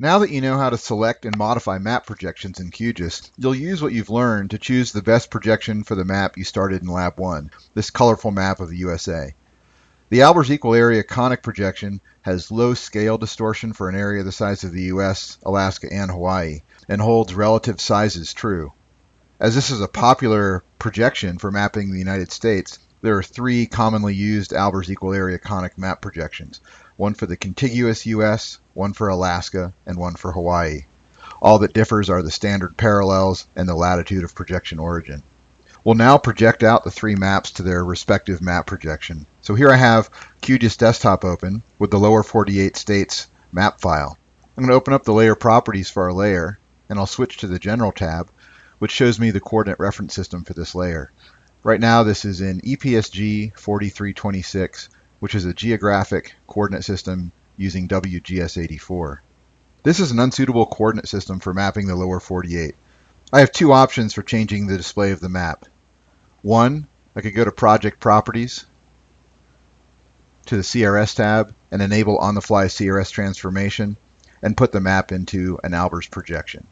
Now that you know how to select and modify map projections in QGIS, you'll use what you've learned to choose the best projection for the map you started in Lab 1, this colorful map of the USA. The Albers Equal Area Conic projection has low scale distortion for an area the size of the US, Alaska, and Hawaii, and holds relative sizes true. As this is a popular projection for mapping the United States, there are three commonly used Albers Equal Area Conic map projections, one for the contiguous US, one for Alaska, and one for Hawaii. All that differs are the standard parallels and the latitude of projection origin. We'll now project out the three maps to their respective map projection. So here I have QGIS Desktop open with the lower 48 states map file. I'm going to open up the layer properties for our layer, and I'll switch to the General tab, which shows me the coordinate reference system for this layer. Right now this is in EPSG 4326, which is a geographic coordinate system using WGS84. This is an unsuitable coordinate system for mapping the lower 48. I have two options for changing the display of the map. One, I could go to Project Properties, to the CRS tab, and enable on-the-fly CRS transformation, and put the map into an Albers projection.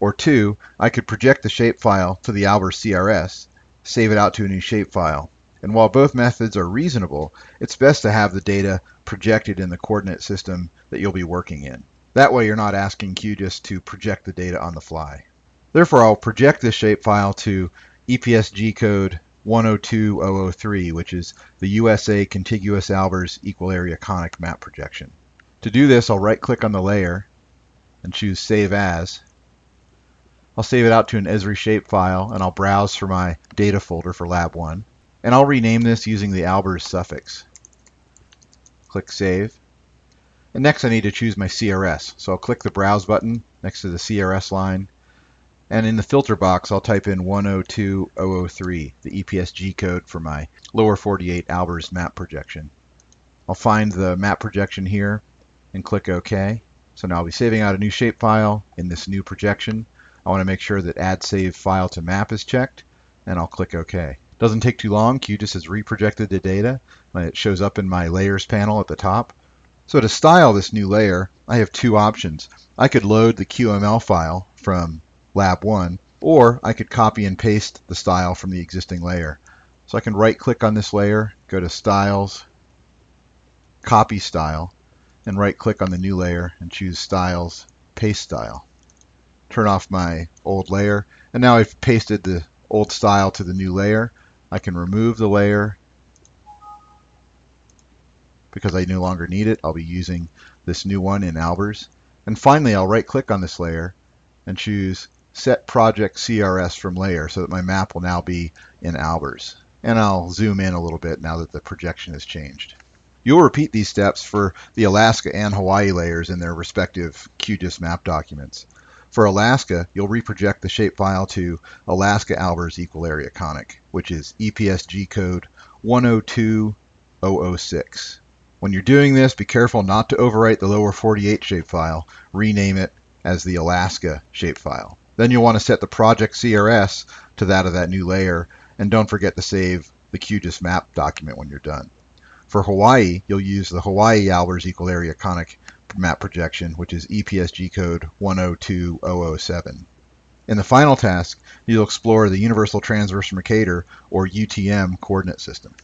Or two, I could project the shapefile to the Albers CRS, save it out to a new shapefile, and while both methods are reasonable, it's best to have the data projected in the coordinate system that you'll be working in. That way you're not asking QGIS to project the data on the fly. Therefore, I'll project this shapefile to EPSG code 102003, which is the USA Contiguous Albers Equal Area Conic Map Projection. To do this, I'll right-click on the layer and choose Save As. I'll save it out to an Esri shapefile, and I'll browse for my data folder for Lab 1. And I'll rename this using the Albers suffix. Click Save. And next I need to choose my CRS. So I'll click the Browse button next to the CRS line. And in the filter box, I'll type in 102003, the EPSG code for my lower 48 Albers map projection. I'll find the map projection here and click OK. So now I'll be saving out a new shapefile in this new projection. I want to make sure that Add Save File to Map is checked, and I'll click OK. Doesn't take too long. QGIS has reprojected the data. and It shows up in my layers panel at the top. So to style this new layer, I have two options. I could load the QML file from Lab 1, or I could copy and paste the style from the existing layer. So I can right click on this layer, go to Styles, Copy Style, and right click on the new layer and choose Styles, Paste Style. Turn off my old layer, and now I've pasted the old style to the new layer. I can remove the layer because I no longer need it. I'll be using this new one in Albers. And finally, I'll right click on this layer and choose Set Project CRS from Layer so that my map will now be in Albers. And I'll zoom in a little bit now that the projection has changed. You'll repeat these steps for the Alaska and Hawaii layers in their respective QGIS map documents. For Alaska, you'll reproject the shapefile to Alaska Albers Equal Area Conic, which is EPSG code 102006. When you're doing this, be careful not to overwrite the lower 48 shapefile. Rename it as the Alaska shapefile. Then you'll want to set the project CRS to that of that new layer, and don't forget to save the QGIS map document when you're done. For Hawaii, you'll use the Hawaii Albers Equal Area Conic map projection, which is EPSG code 102007. In the final task, you'll explore the Universal Transverse Mercator, or UTM, coordinate system.